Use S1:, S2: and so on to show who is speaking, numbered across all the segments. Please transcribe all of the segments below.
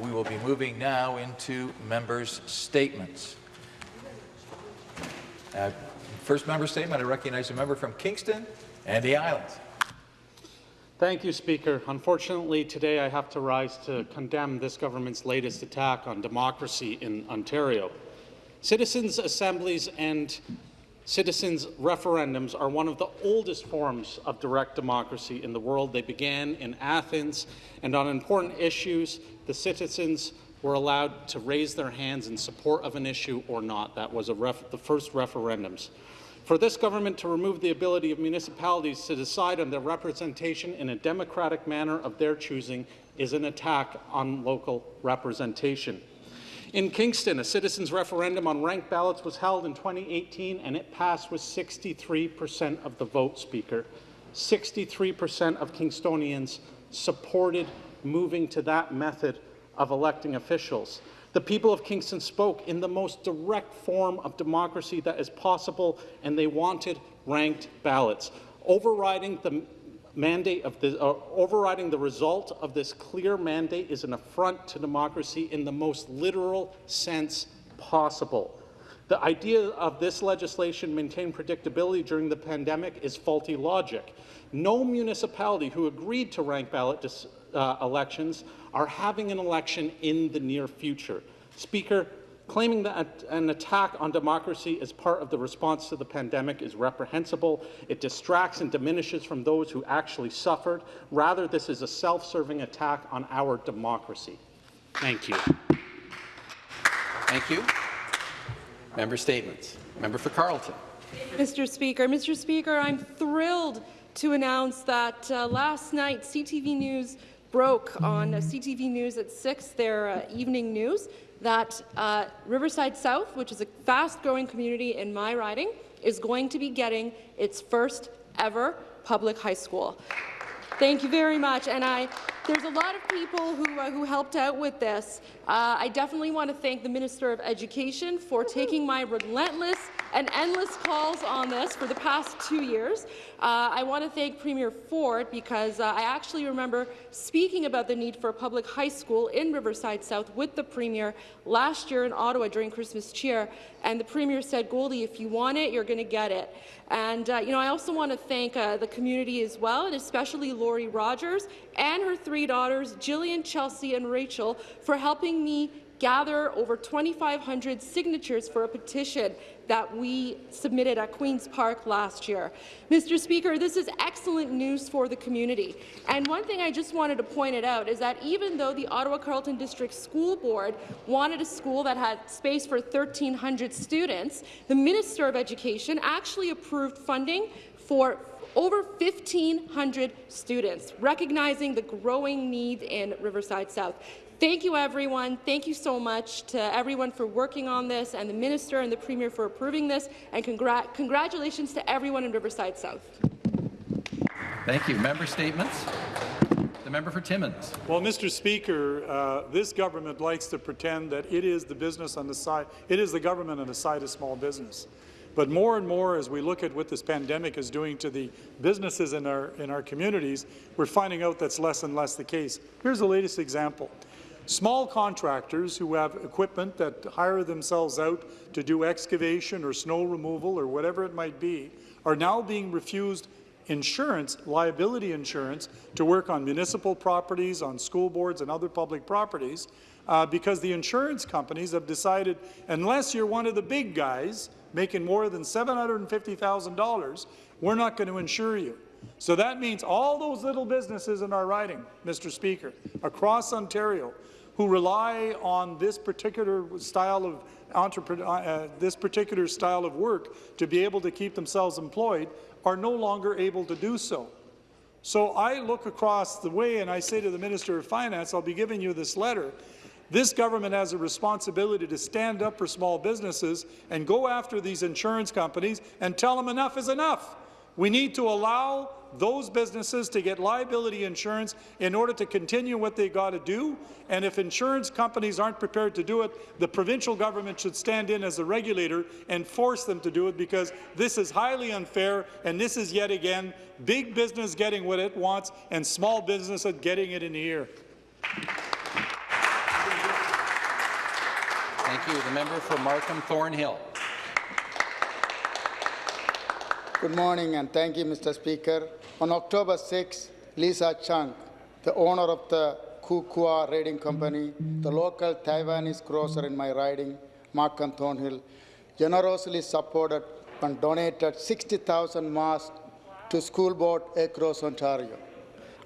S1: We will be moving now into members' statements. Uh, first member statement, I recognize a member from Kingston and the Islands.
S2: Thank you, Speaker. Unfortunately, today I have to rise to condemn this government's latest attack on democracy in Ontario. Citizens' assemblies and citizens' referendums are one of the oldest forms of direct democracy in the world. They began in Athens, and on important issues, the citizens were allowed to raise their hands in support of an issue or not. That was the first referendums. For this government to remove the ability of municipalities to decide on their representation in a democratic manner of their choosing is an attack on local representation. In Kingston, a citizens' referendum on ranked ballots was held in 2018, and it passed with 63% of the vote, Speaker. 63% of Kingstonians supported moving to that method of electing officials. The people of Kingston spoke in the most direct form of democracy that is possible, and they wanted ranked ballots. Overriding the mandate of uh, overriding the result of this clear mandate is an affront to democracy in the most literal sense possible. The idea of this legislation maintain predictability during the pandemic is faulty logic. No municipality who agreed to rank ballot uh, elections are having an election in the near future. Speaker, claiming that an attack on democracy as part of the response to the pandemic is reprehensible. It distracts and diminishes from those who actually suffered. Rather, this is a self-serving attack on our democracy. Thank you.
S3: Thank you. Member statements. Member for Carleton.
S4: Mr. Speaker, Mr. Speaker, I'm thrilled to announce that uh, last night CTV News broke on CTV News at 6, their uh, evening news, that uh, Riverside South, which is a fast-growing community in my riding, is going to be getting its first ever public high school. Thank you very much. And I, there's a lot of people who, uh, who helped out with this. Uh, I definitely want to thank the Minister of Education for taking my relentless and endless calls on this for the past two years. Uh, I want to thank Premier Ford because uh, I actually remember speaking about the need for a public high school in Riverside South with the Premier last year in Ottawa during Christmas cheer, and the Premier said, Goldie, if you want it, you're going to get it. And uh, you know, I also want to thank uh, the community as well, and especially Lori Rogers and her three daughters, Jillian, Chelsea, and Rachel, for helping me gather over 2,500 signatures for a petition that we submitted at Queen's Park last year. Mr. Speaker, this is excellent news for the community. And one thing I just wanted to point it out is that even though the Ottawa Carleton District School Board wanted a school that had space for 1,300 students, the Minister of Education actually approved funding for over 1,500 students, recognizing the growing need in Riverside South. Thank you, everyone. Thank you so much to everyone for working on this, and the Minister and the Premier for approving this, and congr congratulations to everyone in Riverside South.
S3: Thank you. Member statements. The member for Timmins.
S5: Well, Mr. Speaker, uh, this government likes to pretend that it is the business on the side, it is the government on the side of small business. But more and more, as we look at what this pandemic is doing to the businesses in our, in our communities, we're finding out that's less and less the case. Here's the latest example. Small contractors who have equipment that hire themselves out to do excavation or snow removal or whatever it might be are now being refused insurance, liability insurance, to work on municipal properties, on school boards and other public properties, uh, because the insurance companies have decided unless you're one of the big guys making more than $750,000, we're not going to insure you. So that means all those little businesses in our riding, Mr. Speaker, across Ontario, who rely on this particular style of uh, uh, this particular style of work to be able to keep themselves employed are no longer able to do so. So I look across the way and I say to the Minister of Finance, I'll be giving you this letter. This government has a responsibility to stand up for small businesses and go after these insurance companies and tell them enough is enough. We need to allow those businesses to get liability insurance in order to continue what they got to do. And if insurance companies aren't prepared to do it, the provincial government should stand in as a regulator and force them to do it because this is highly unfair and this is yet again big business getting what it wants and small business getting it in the ear.
S3: Thank you. The member for Markham Thornhill.
S6: Good morning and thank you, Mr. Speaker. On October 6, Lisa Chung, the owner of the Kukua Raiding Company, the local Taiwanese grocer in my riding, Markham Thornhill, generously supported and donated 60,000 masks to school board across Ontario.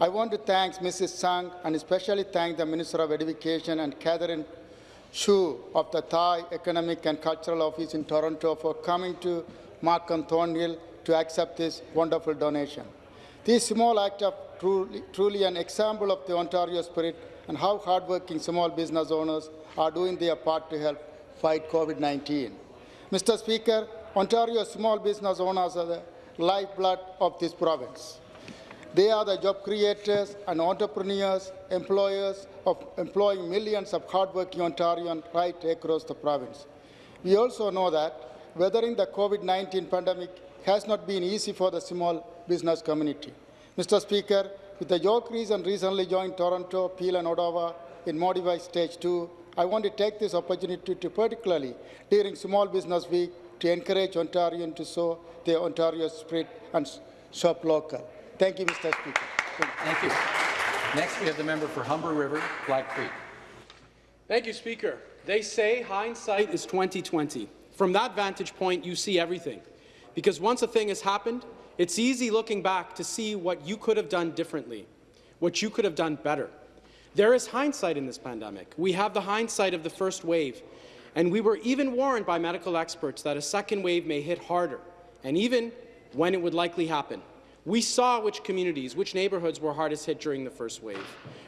S6: I want to thank Mrs. Chung and especially thank the Minister of Education and Catherine Shu of the Taipei Economic and Cultural Office in Toronto for coming to Markham Thornhill to accept this wonderful donation. This small act of truly, truly an example of the Ontario spirit and how hardworking small business owners are doing their part to help fight COVID-19. Mr. Speaker, Ontario small business owners are the lifeblood of this province. They are the job creators and entrepreneurs, employers of employing millions of hardworking Ontarians right across the province. We also know that weathering the COVID-19 pandemic has not been easy for the small business community. Mr. Speaker, with the York region recently joined Toronto, Peel and Ottawa in Modified Stage 2, I want to take this opportunity to particularly during Small Business Week to encourage Ontarians to show their Ontario spirit and shop local. Thank you, Mr. Speaker. Thank you.
S3: Thank you. Next, we have the member for Humber River, Black Creek.
S7: Thank you, Speaker. They say hindsight is 2020. From that vantage point, you see everything. Because once a thing has happened, it's easy looking back to see what you could have done differently, what you could have done better. There is hindsight in this pandemic. We have the hindsight of the first wave, and we were even warned by medical experts that a second wave may hit harder, and even when it would likely happen. We saw which communities, which neighbourhoods were hardest hit during the first wave.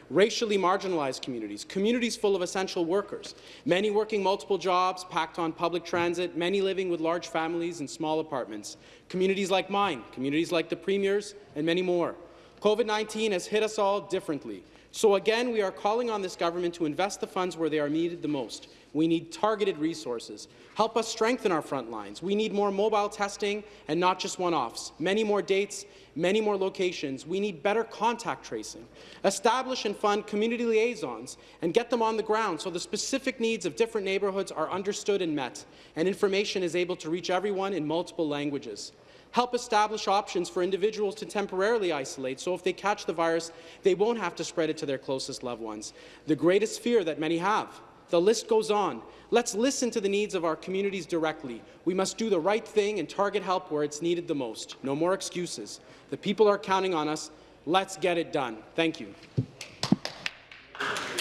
S7: Racially marginalized communities, communities full of essential workers, many working multiple jobs, packed on public transit, many living with large families in small apartments, communities like mine, communities like the Premier's, and many more. COVID-19 has hit us all differently. So again, we are calling on this government to invest the funds where they are needed the most. We need targeted resources. Help us strengthen our front lines. We need more mobile testing and not just one-offs. Many more dates, many more locations. We need better contact tracing. Establish and fund community liaisons and get them on the ground so the specific needs of different neighbourhoods are understood and met, and information is able to reach everyone in multiple languages. Help establish options for individuals to temporarily isolate, so if they catch the virus, they won't have to spread it to their closest loved ones. The greatest fear that many have. The list goes on. Let's listen to the needs of our communities directly. We must do the right thing and target help where it's needed the most. No more excuses. The people are counting on us. Let's get it done. Thank you.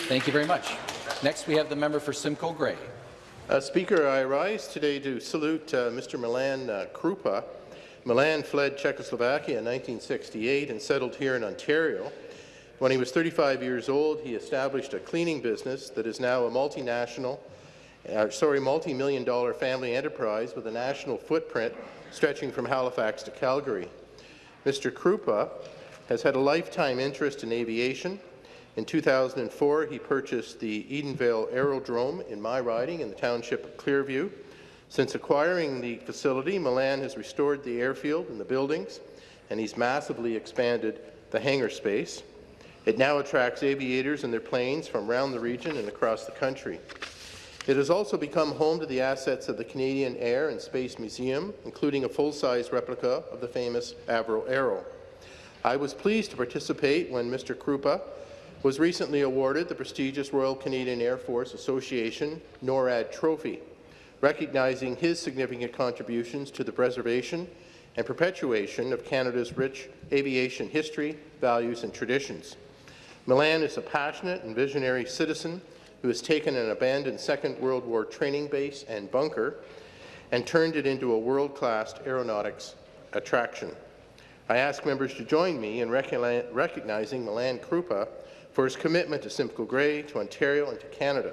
S3: Thank you very much. Next, we have the member for Simcoe Grey.
S8: Uh, Speaker, I rise today to salute uh, Mr. Milan uh, Kroupa. Milan fled Czechoslovakia in 1968 and settled here in Ontario. When he was 35 years old, he established a cleaning business that is now a multinational, uh, sorry, multi-million dollar family enterprise with a national footprint stretching from Halifax to Calgary. Mr. Kroupa has had a lifetime interest in aviation. In 2004, he purchased the Edenvale Aerodrome in my riding in the township of Clearview. Since acquiring the facility, Milan has restored the airfield and the buildings, and he's massively expanded the hangar space. It now attracts aviators and their planes from around the region and across the country. It has also become home to the assets of the Canadian Air and Space Museum, including a full-size replica of the famous Avro Arrow. I was pleased to participate when Mr. Kroupa was recently awarded the prestigious Royal Canadian Air Force Association NORAD Trophy, recognizing his significant contributions to the preservation and perpetuation of Canada's rich aviation history, values and traditions. Milan is a passionate and visionary citizen who has taken an abandoned Second World War training base and bunker and turned it into a world-class aeronautics attraction. I ask members to join me in recognizing Milan Kroupa for his commitment to Simcoe Grey, to Ontario and to Canada.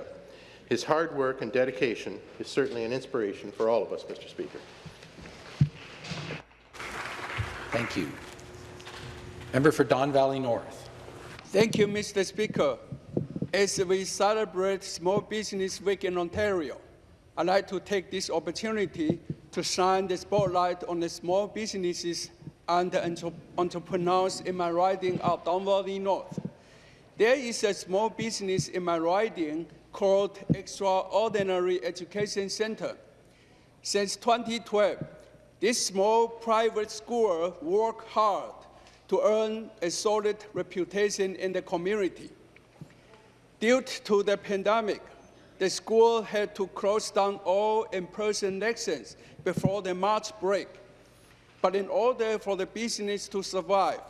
S8: His hard work and dedication is certainly an inspiration for all of us, Mr. Speaker.
S3: Thank you. Member for Don Valley North.
S9: Thank you, Mr. Speaker. As we celebrate Small Business Week in Ontario, I'd like to take this opportunity to shine the spotlight on the small businesses and the entrepreneurs in my riding of Don Valley North. There is a small business in my riding called Extraordinary Education Center. Since 2012, this small private school worked hard to earn a solid reputation in the community. Due to the pandemic, the school had to close down all in-person lessons before the March break. But in order for the business to survive,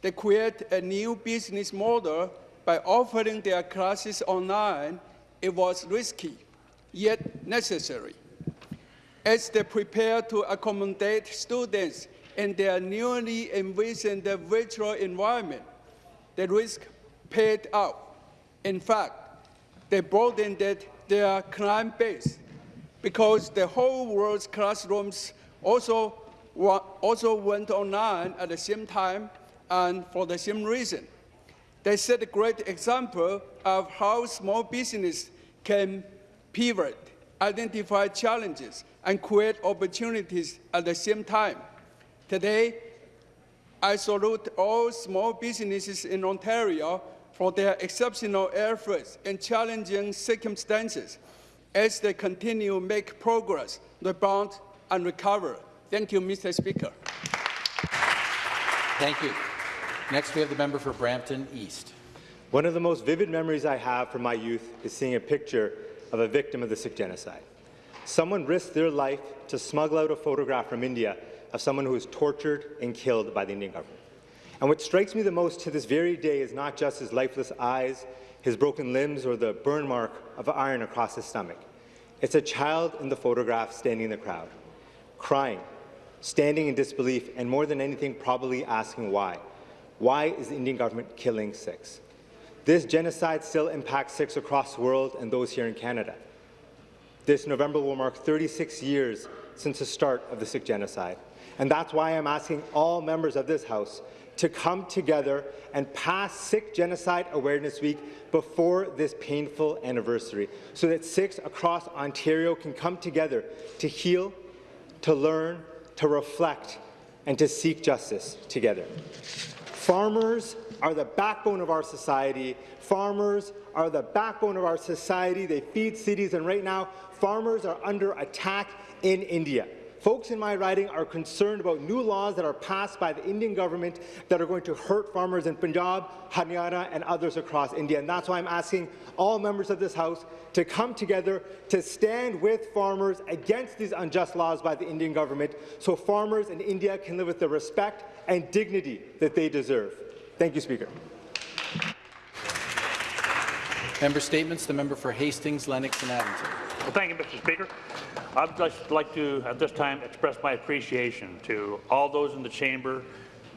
S9: they created a new business model by offering their classes online. It was risky, yet necessary. As they prepare to accommodate students in their newly envisioned virtual environment, the risk paid out. In fact, they broadened their client base because the whole world's classrooms also, also went online at the same time and for the same reason. They set a great example of how small business can pivot, identify challenges, and create opportunities at the same time. Today, I salute all small businesses in Ontario for their exceptional efforts in challenging circumstances as they continue to make progress, rebound, and recover. Thank you, Mr. Speaker.
S3: Thank you. Next, we have the member for Brampton East.
S10: One of the most vivid memories I have from my youth is seeing a picture of a victim of the Sikh genocide. Someone risked their life to smuggle out a photograph from India of someone who was tortured and killed by the Indian government. And what strikes me the most to this very day is not just his lifeless eyes, his broken limbs, or the burn mark of iron across his stomach. It's a child in the photograph standing in the crowd, crying, standing in disbelief, and more than anything, probably asking why. Why is the Indian government killing Sikhs? This genocide still impacts Sikhs across the world and those here in Canada. This November will mark 36 years since the start of the Sikh genocide. And that's why I'm asking all members of this House to come together and pass Sikh Genocide Awareness Week before this painful anniversary, so that Sikhs across Ontario can come together to heal, to learn, to reflect, and to seek justice together. Farmers are the backbone of our society. Farmers are the backbone of our society. They feed cities, and right now, farmers are under attack in India. Folks in my riding are concerned about new laws that are passed by the Indian government that are going to hurt farmers in Punjab, Haryana, and others across India. And that's why I'm asking all members of this House to come together to stand with farmers against these unjust laws by the Indian government so farmers in India can live with the respect and dignity that they deserve. Thank you, Speaker.
S3: Member statements. The member for Hastings, Lennox and Addington.
S11: Well, thank you, Mr. Speaker. I'd just like to, at this time, express my appreciation to all those in the chamber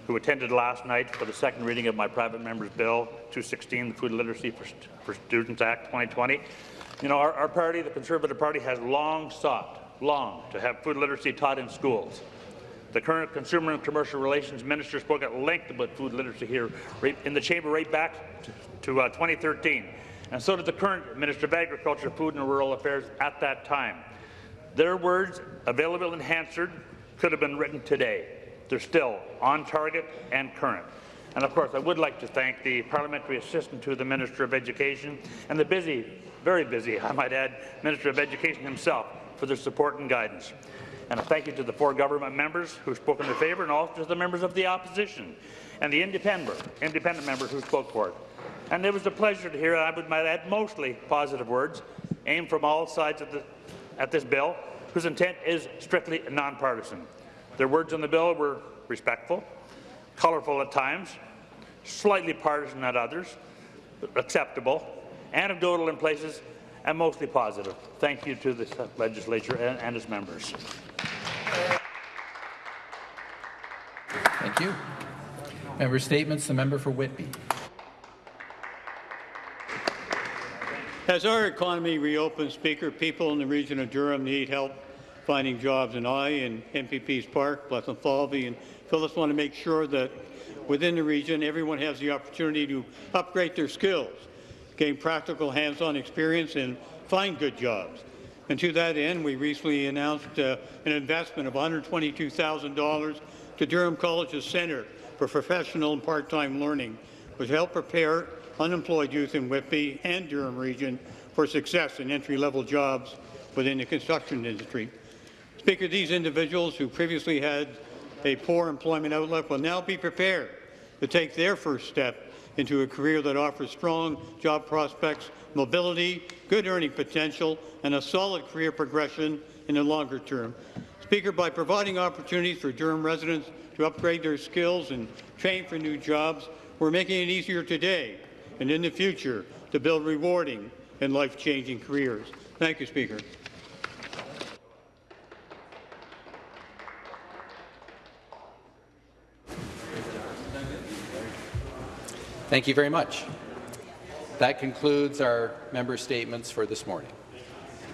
S11: who attended last night for the second reading of my private member's bill 216, the Food Literacy for, St for Students Act 2020. You know, our, our party, the Conservative Party, has long sought, long, to have food literacy taught in schools. The current Consumer and Commercial Relations Minister spoke at length about food literacy here right in the chamber right back to, to uh, 2013. And so did the current Minister of Agriculture, Food and Rural Affairs at that time. Their words, available and answered, could have been written today. They're still on target and current. And of course, I would like to thank the parliamentary assistant to the Minister of Education and the busy, very busy, I might add, Minister of Education himself for their support and guidance. And a thank you to the four government members who spoke in their favour and also to the members of the opposition and the independent, independent members who spoke for it. And it was a pleasure to hear, I would might add, mostly positive words aimed from all sides of the, at this bill, whose intent is strictly nonpartisan. Their words on the bill were respectful, colourful at times, slightly partisan at others, acceptable, anecdotal in places, and mostly positive. Thank you to the legislature and, and its members.
S3: Thank you. Member statements. The member for Whitby.
S12: As our economy reopens, Speaker, people in the region of Durham need help finding jobs, and I and MPPs Park, Bethlenfalvy, and Phillips want to make sure that within the region, everyone has the opportunity to upgrade their skills, gain practical hands-on experience, and find good jobs. And to that end, we recently announced uh, an investment of $122,000 to Durham College's Centre for Professional and Part-Time Learning, which help prepare unemployed youth in Whitby and Durham region for success in entry-level jobs within the construction industry. Speaker, these individuals who previously had a poor employment outlook will now be prepared to take their first step into a career that offers strong job prospects, mobility, good earning potential, and a solid career progression in the longer term. Speaker, by providing opportunities for Durham residents to upgrade their skills and train for new jobs, we're making it easier today and in the future to build rewarding and life-changing careers. Thank you, Speaker.
S3: Thank you very much. That concludes our member statements for this morning.